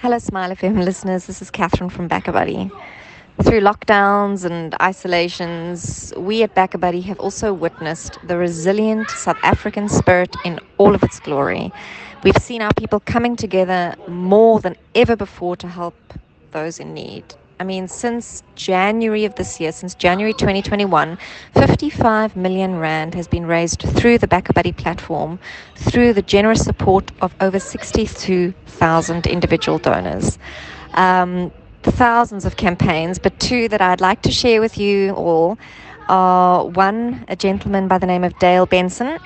Hello, Smile FM listeners. This is Catherine from BackaBuddy. Through lockdowns and isolations, we at BackaBuddy have also witnessed the resilient South African spirit in all of its glory. We've seen our people coming together more than ever before to help those in need. I mean, since January of this year, since January 2021, 55 million Rand has been raised through the BackaBuddy platform through the generous support of over 62,000 individual donors. Um, thousands of campaigns, but two that I'd like to share with you all are one, a gentleman by the name of Dale Benson.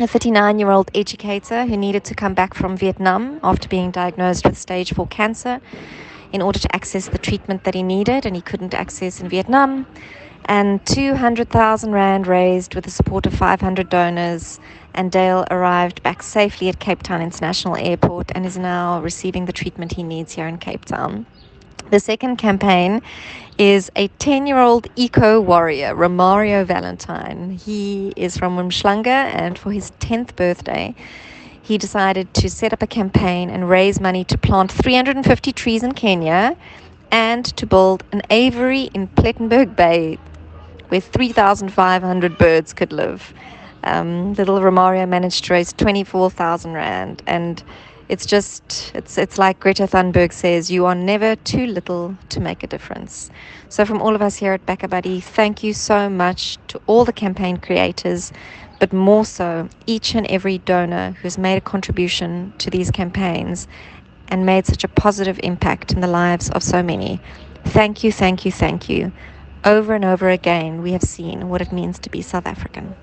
A 39 year old educator who needed to come back from Vietnam after being diagnosed with stage 4 cancer in order to access the treatment that he needed and he couldn't access in Vietnam. And 200,000 Rand raised with the support of 500 donors. And Dale arrived back safely at Cape Town International Airport and is now receiving the treatment he needs here in Cape Town. The second campaign is a 10 year old eco warrior, Romario Valentine. He is from Umhlanga, and for his 10th birthday, he decided to set up a campaign and raise money to plant 350 trees in Kenya and to build an aviary in Plettenberg Bay where 3,500 birds could live. Um, little Romario managed to raise 24,000 Rand and it's just it's it's like Greta Thunberg says you are never too little to make a difference. So from all of us here at BackaBuddy, thank you so much to all the campaign creators but more so each and every donor who's made a contribution to these campaigns and made such a positive impact in the lives of so many. Thank you, thank you, thank you. Over and over again, we have seen what it means to be South African.